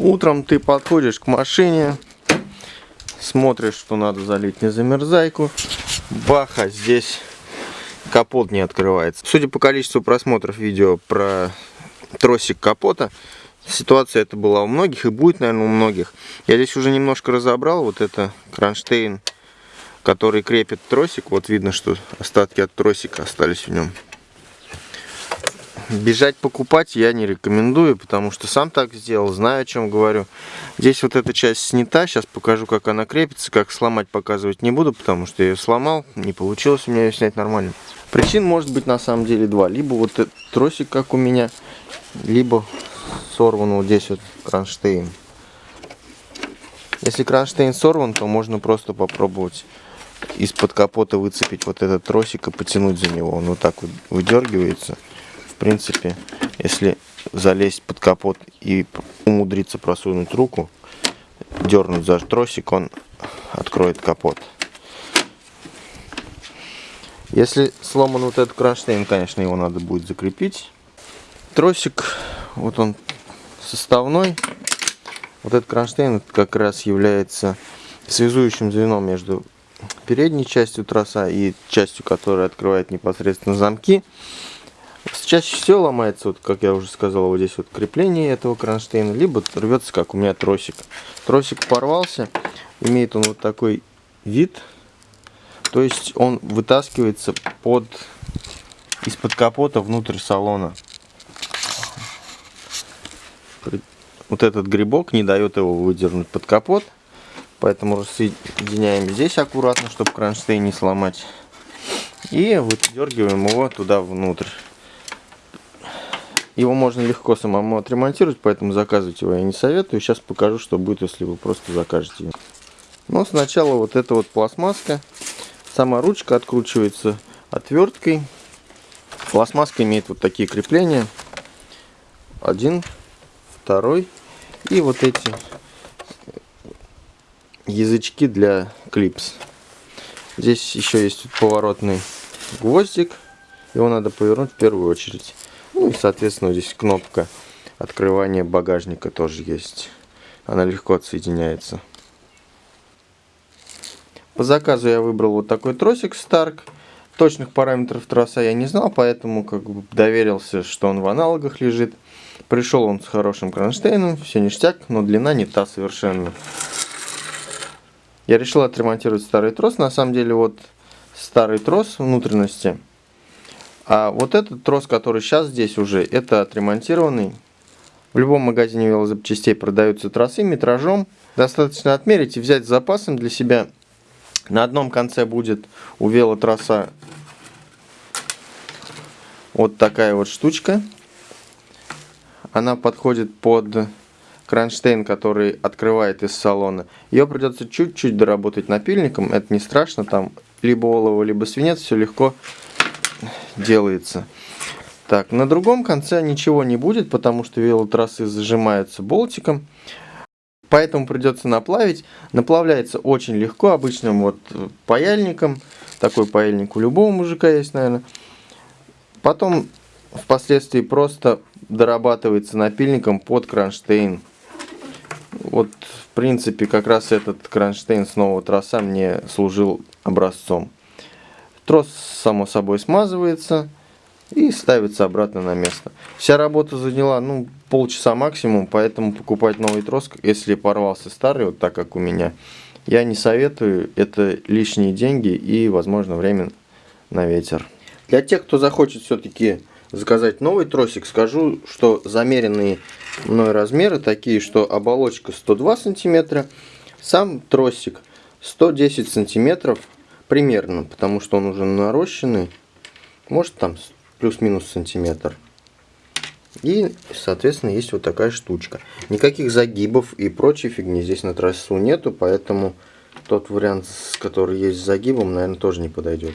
Утром ты подходишь к машине, смотришь, что надо залить незамерзайку. Баха, здесь капот не открывается. Судя по количеству просмотров видео про тросик капота, ситуация это была у многих и будет, наверное, у многих. Я здесь уже немножко разобрал. Вот это кронштейн, который крепит тросик. Вот видно, что остатки от тросика остались в нем. Бежать покупать я не рекомендую, потому что сам так сделал, знаю о чем говорю. Здесь вот эта часть снята, сейчас покажу, как она крепится, как сломать показывать не буду, потому что я ее сломал, не получилось у меня ее снять нормально. Причин может быть на самом деле два. Либо вот этот тросик, как у меня, либо сорван вот здесь вот кронштейн. Если кронштейн сорван, то можно просто попробовать из-под капота выцепить вот этот тросик и потянуть за него. Он вот так вот выдергивается принципе, если залезть под капот и умудриться просунуть руку, дернуть за тросик, он откроет капот. Если сломан вот этот кронштейн, конечно, его надо будет закрепить. Тросик, вот он составной. Вот этот кронштейн как раз является связующим звеном между передней частью троса и частью, которая открывает непосредственно замки. Чаще всего ломается, вот, как я уже сказал, вот здесь вот крепление этого кронштейна, либо рвется, как у меня тросик. Тросик порвался, имеет он вот такой вид, то есть он вытаскивается под из-под капота внутрь салона. Вот этот грибок не дает его выдернуть под капот, поэтому рассоединяем здесь аккуратно, чтобы кронштейн не сломать. И выдергиваем его туда внутрь. Его можно легко самому отремонтировать, поэтому заказывать его я не советую. Сейчас покажу, что будет, если вы просто закажете его. Но сначала вот эта вот пластмасска. Сама ручка откручивается отверткой. Пластмасска имеет вот такие крепления. Один, второй. И вот эти язычки для клипс. Здесь еще есть поворотный гвоздик. Его надо повернуть в первую очередь. Ну и, соответственно, здесь кнопка открывания багажника тоже есть. Она легко отсоединяется. По заказу я выбрал вот такой тросик Stark. Точных параметров троса я не знал, поэтому как бы доверился, что он в аналогах лежит. Пришел он с хорошим кронштейном, все ништяк, но длина не та совершенно. Я решил отремонтировать старый трос. На самом деле вот старый трос внутренности – а вот этот трос, который сейчас здесь уже, это отремонтированный. В любом магазине велозапчастей продаются тросы метражом. Достаточно отмерить и взять с запасом для себя. На одном конце будет у велотроса вот такая вот штучка. Она подходит под кронштейн, который открывает из салона. Ее придется чуть-чуть доработать напильником. Это не страшно. Там либо олово, либо свинец. Все легко делается. Так, на другом конце ничего не будет, потому что велотрассы зажимаются болтиком. Поэтому придется наплавить. Наплавляется очень легко, обычным вот паяльником. Такой паяльник у любого мужика есть, наверное. Потом впоследствии просто дорабатывается напильником под кронштейн. Вот, в принципе, как раз этот кронштейн с нового троса мне служил образцом. Трос, само собой, смазывается и ставится обратно на место. Вся работа заняла ну, полчаса максимум, поэтому покупать новый трос, если порвался старый, вот так как у меня, я не советую. Это лишние деньги и, возможно, время на ветер. Для тех, кто захочет все-таки заказать новый тросик, скажу, что замеренные мной размеры такие, что оболочка 102 сантиметра, сам тросик 110 сантиметров примерно, потому что он уже нарощенный, может там плюс-минус сантиметр. И, соответственно, есть вот такая штучка. Никаких загибов и прочей фигни здесь на трассу нету, поэтому тот вариант, который есть с загибом, наверное, тоже не подойдет.